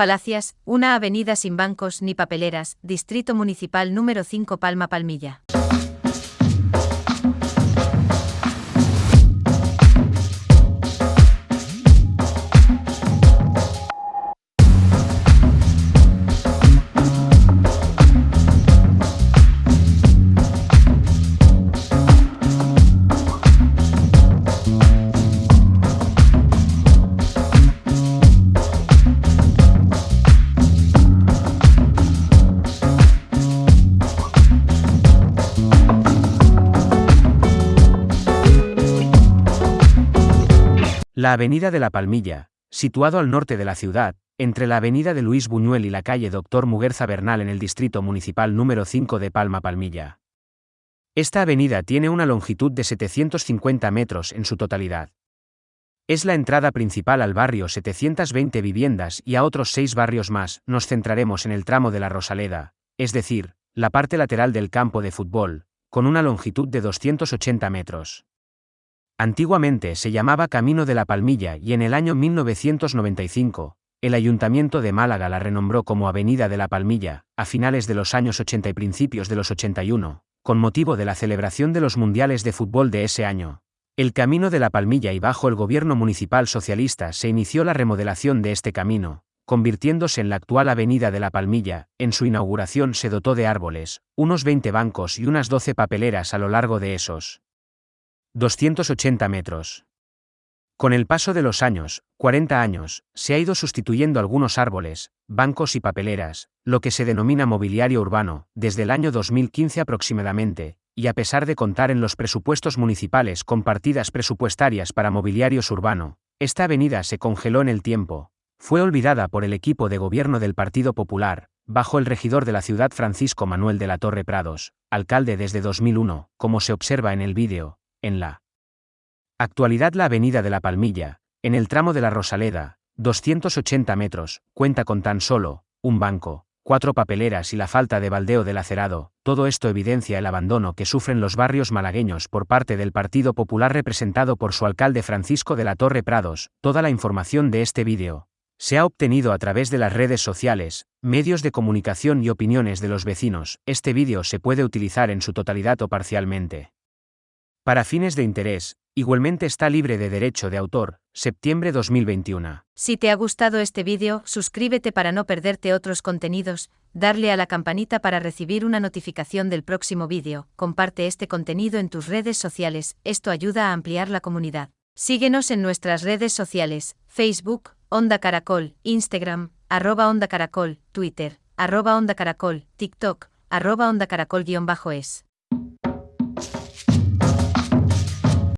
Falacias, una avenida sin bancos ni papeleras, Distrito Municipal número 5 Palma Palmilla. La Avenida de la Palmilla, situado al norte de la ciudad, entre la Avenida de Luis Buñuel y la calle Doctor Muguerza Bernal en el Distrito Municipal número 5 de Palma Palmilla. Esta avenida tiene una longitud de 750 metros en su totalidad. Es la entrada principal al barrio 720 viviendas y a otros seis barrios más, nos centraremos en el tramo de la Rosaleda, es decir, la parte lateral del campo de fútbol, con una longitud de 280 metros. Antiguamente se llamaba Camino de la Palmilla y en el año 1995, el Ayuntamiento de Málaga la renombró como Avenida de la Palmilla, a finales de los años 80 y principios de los 81, con motivo de la celebración de los Mundiales de Fútbol de ese año. El Camino de la Palmilla y bajo el gobierno municipal socialista se inició la remodelación de este camino, convirtiéndose en la actual Avenida de la Palmilla, en su inauguración se dotó de árboles, unos 20 bancos y unas 12 papeleras a lo largo de esos. 280 metros. Con el paso de los años, 40 años, se ha ido sustituyendo algunos árboles, bancos y papeleras, lo que se denomina mobiliario urbano, desde el año 2015 aproximadamente, y a pesar de contar en los presupuestos municipales con partidas presupuestarias para mobiliarios urbano, esta avenida se congeló en el tiempo, fue olvidada por el equipo de gobierno del Partido Popular, bajo el regidor de la ciudad Francisco Manuel de la Torre Prados, alcalde desde 2001, como se observa en el vídeo, en la actualidad la Avenida de la Palmilla, en el tramo de la Rosaleda, 280 metros, cuenta con tan solo, un banco, cuatro papeleras y la falta de baldeo del acerado, todo esto evidencia el abandono que sufren los barrios malagueños por parte del Partido Popular representado por su alcalde Francisco de la Torre Prados. Toda la información de este vídeo se ha obtenido a través de las redes sociales, medios de comunicación y opiniones de los vecinos. Este vídeo se puede utilizar en su totalidad o parcialmente. Para fines de interés, igualmente está libre de derecho de autor, septiembre 2021. Si te ha gustado este vídeo, suscríbete para no perderte otros contenidos, darle a la campanita para recibir una notificación del próximo vídeo, comparte este contenido en tus redes sociales, esto ayuda a ampliar la comunidad. Síguenos en nuestras redes sociales, Facebook, Onda Caracol, Instagram, arroba Onda Caracol, Twitter, arroba Onda Caracol, TikTok, arroba Onda Caracol-es.